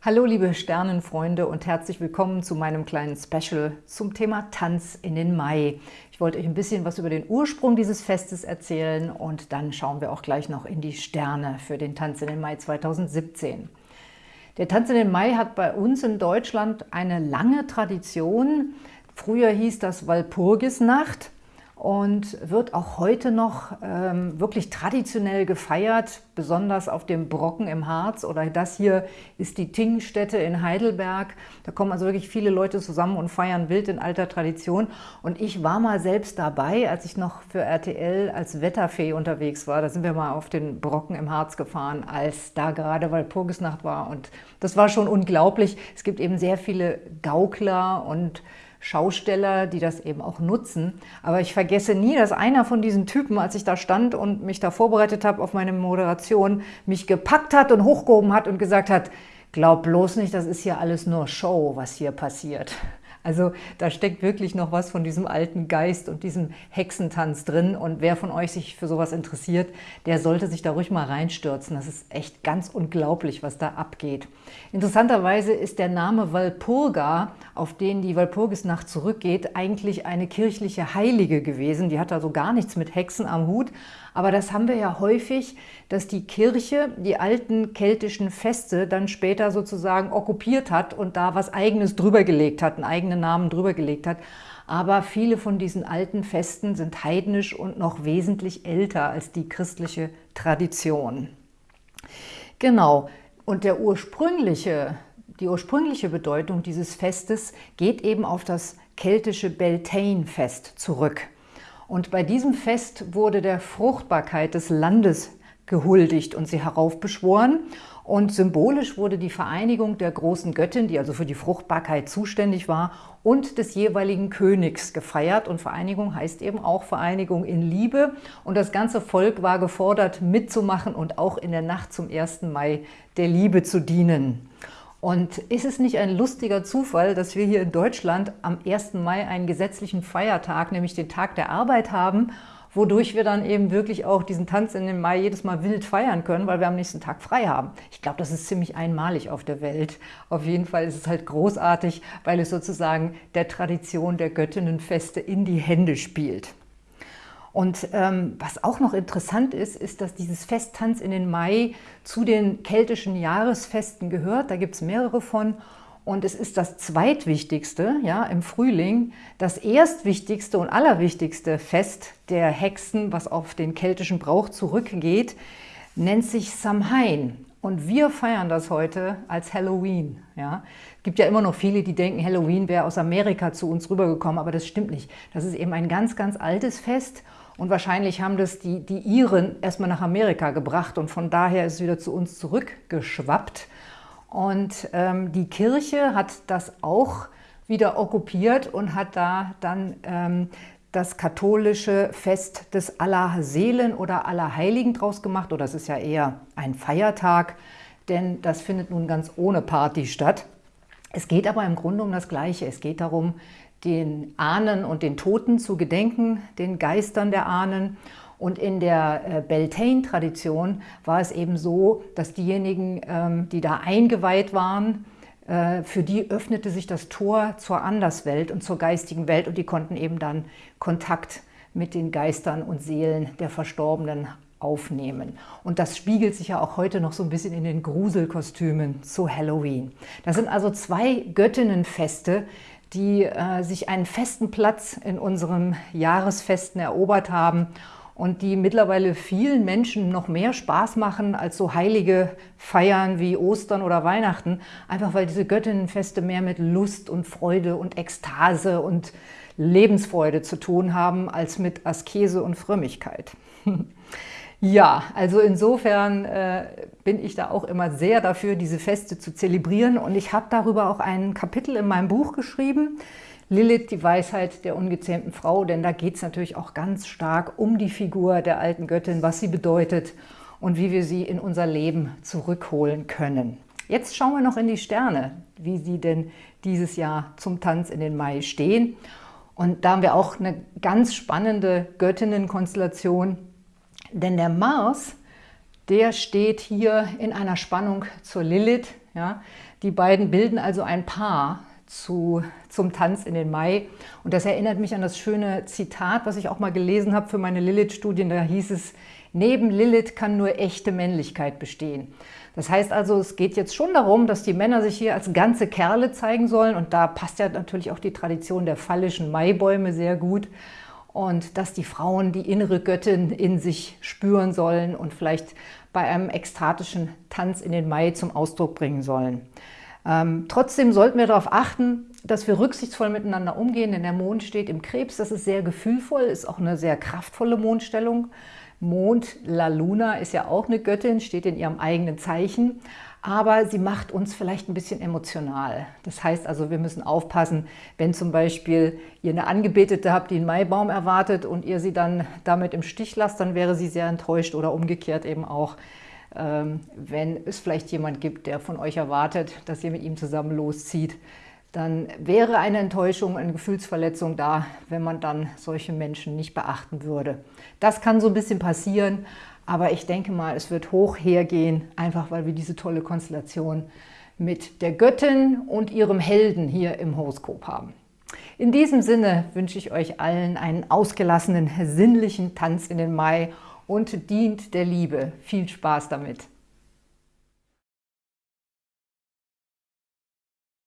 Hallo liebe Sternenfreunde und herzlich willkommen zu meinem kleinen Special zum Thema Tanz in den Mai. Ich wollte euch ein bisschen was über den Ursprung dieses Festes erzählen und dann schauen wir auch gleich noch in die Sterne für den Tanz in den Mai 2017. Der Tanz in den Mai hat bei uns in Deutschland eine lange Tradition. Früher hieß das Walpurgisnacht und wird auch heute noch ähm, wirklich traditionell gefeiert, besonders auf dem Brocken im Harz oder das hier ist die Tingstätte in Heidelberg. Da kommen also wirklich viele Leute zusammen und feiern wild in alter Tradition und ich war mal selbst dabei, als ich noch für RTL als Wetterfee unterwegs war. Da sind wir mal auf den Brocken im Harz gefahren, als da gerade Walpurgisnacht war und das war schon unglaublich. Es gibt eben sehr viele Gaukler und Schausteller, die das eben auch nutzen. Aber ich vergesse nie, dass einer von diesen Typen, als ich da stand und mich da vorbereitet habe auf meine Moderation, mich gepackt hat und hochgehoben hat und gesagt hat, glaub bloß nicht, das ist hier alles nur Show, was hier passiert. Also da steckt wirklich noch was von diesem alten Geist und diesem Hexentanz drin. Und wer von euch sich für sowas interessiert, der sollte sich da ruhig mal reinstürzen. Das ist echt ganz unglaublich, was da abgeht. Interessanterweise ist der Name Walpurga, auf den die Walpurgisnacht zurückgeht, eigentlich eine kirchliche Heilige gewesen. Die hat also gar nichts mit Hexen am Hut, aber das haben wir ja häufig, dass die Kirche die alten keltischen Feste dann später sozusagen okkupiert hat und da was Eigenes drüber gelegt hat, einen eigenen Namen drüber gelegt hat. Aber viele von diesen alten Festen sind heidnisch und noch wesentlich älter als die christliche Tradition. Genau, und der ursprüngliche, die ursprüngliche Bedeutung dieses Festes geht eben auf das keltische Beltane-Fest zurück. Und bei diesem Fest wurde der Fruchtbarkeit des Landes gehuldigt und sie heraufbeschworen. Und symbolisch wurde die Vereinigung der großen Göttin, die also für die Fruchtbarkeit zuständig war, und des jeweiligen Königs gefeiert. Und Vereinigung heißt eben auch Vereinigung in Liebe. Und das ganze Volk war gefordert, mitzumachen und auch in der Nacht zum 1. Mai der Liebe zu dienen. Und ist es nicht ein lustiger Zufall, dass wir hier in Deutschland am 1. Mai einen gesetzlichen Feiertag, nämlich den Tag der Arbeit haben, wodurch wir dann eben wirklich auch diesen Tanz in den Mai jedes Mal wild feiern können, weil wir am nächsten Tag frei haben. Ich glaube, das ist ziemlich einmalig auf der Welt. Auf jeden Fall ist es halt großartig, weil es sozusagen der Tradition der Göttinnenfeste in die Hände spielt. Und ähm, was auch noch interessant ist, ist, dass dieses Festtanz in den Mai zu den keltischen Jahresfesten gehört. Da gibt es mehrere von. Und es ist das zweitwichtigste ja, im Frühling. Das erstwichtigste und allerwichtigste Fest der Hexen, was auf den keltischen Brauch zurückgeht, nennt sich Samhain. Und wir feiern das heute als Halloween. Ja. Es gibt ja immer noch viele, die denken, Halloween wäre aus Amerika zu uns rübergekommen, aber das stimmt nicht. Das ist eben ein ganz, ganz altes Fest und wahrscheinlich haben das die, die Iren erstmal nach Amerika gebracht und von daher ist es wieder zu uns zurückgeschwappt. Und ähm, die Kirche hat das auch wieder okkupiert und hat da dann ähm, das katholische Fest des Allerseelen oder Allerheiligen draus gemacht. Oder es ist ja eher ein Feiertag, denn das findet nun ganz ohne Party statt. Es geht aber im Grunde um das Gleiche. Es geht darum, den Ahnen und den Toten zu gedenken, den Geistern der Ahnen. Und in der äh, Beltane-Tradition war es eben so, dass diejenigen, ähm, die da eingeweiht waren, äh, für die öffnete sich das Tor zur Anderswelt und zur geistigen Welt und die konnten eben dann Kontakt mit den Geistern und Seelen der Verstorbenen aufnehmen. Und das spiegelt sich ja auch heute noch so ein bisschen in den Gruselkostümen zu Halloween. Das sind also zwei Göttinnenfeste, die äh, sich einen festen Platz in unseren Jahresfesten erobert haben und die mittlerweile vielen Menschen noch mehr Spaß machen als so heilige Feiern wie Ostern oder Weihnachten, einfach weil diese Göttinnenfeste mehr mit Lust und Freude und Ekstase und Lebensfreude zu tun haben, als mit Askese und Frömmigkeit. Ja, also insofern äh, bin ich da auch immer sehr dafür, diese Feste zu zelebrieren. Und ich habe darüber auch ein Kapitel in meinem Buch geschrieben, Lilith, die Weisheit der ungezähmten Frau, denn da geht es natürlich auch ganz stark um die Figur der alten Göttin, was sie bedeutet und wie wir sie in unser Leben zurückholen können. Jetzt schauen wir noch in die Sterne, wie sie denn dieses Jahr zum Tanz in den Mai stehen. Und da haben wir auch eine ganz spannende Göttinnenkonstellation, denn der Mars, der steht hier in einer Spannung zur Lilith, Ja? Die beiden bilden also ein Paar zu, zum Tanz in den Mai. Und das erinnert mich an das schöne Zitat, was ich auch mal gelesen habe für meine Lilith-Studien. Da hieß es, neben Lilith kann nur echte Männlichkeit bestehen. Das heißt also, es geht jetzt schon darum, dass die Männer sich hier als ganze Kerle zeigen sollen. Und da passt ja natürlich auch die Tradition der phallischen Maibäume sehr gut. Und dass die Frauen die innere Göttin in sich spüren sollen und vielleicht bei einem ekstatischen Tanz in den Mai zum Ausdruck bringen sollen. Ähm, trotzdem sollten wir darauf achten, dass wir rücksichtsvoll miteinander umgehen, denn der Mond steht im Krebs, das ist sehr gefühlvoll, ist auch eine sehr kraftvolle Mondstellung. Mond, La Luna, ist ja auch eine Göttin, steht in ihrem eigenen Zeichen, aber sie macht uns vielleicht ein bisschen emotional. Das heißt also, wir müssen aufpassen, wenn zum Beispiel ihr eine Angebetete habt, die einen Maibaum erwartet und ihr sie dann damit im Stich lasst, dann wäre sie sehr enttäuscht oder umgekehrt eben auch, wenn es vielleicht jemand gibt, der von euch erwartet, dass ihr mit ihm zusammen loszieht, dann wäre eine Enttäuschung, eine Gefühlsverletzung da, wenn man dann solche Menschen nicht beachten würde. Das kann so ein bisschen passieren, aber ich denke mal, es wird hoch hergehen, einfach weil wir diese tolle Konstellation mit der Göttin und ihrem Helden hier im Horoskop haben. In diesem Sinne wünsche ich euch allen einen ausgelassenen, sinnlichen Tanz in den Mai und dient der Liebe. Viel Spaß damit!